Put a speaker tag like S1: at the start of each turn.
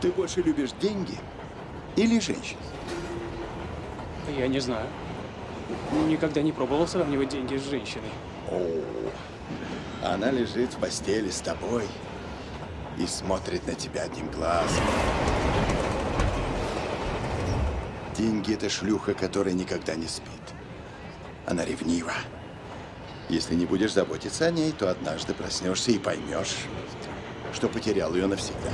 S1: Ты больше любишь деньги или женщин?
S2: Я не знаю. Никогда не пробовал сравнивать деньги с женщиной.
S1: О, она лежит в постели с тобой и смотрит на тебя одним глазом. Деньги — это шлюха, которая никогда не спит. Она ревнива. Если не будешь заботиться о ней, то однажды проснешься и поймешь, что потерял ее навсегда.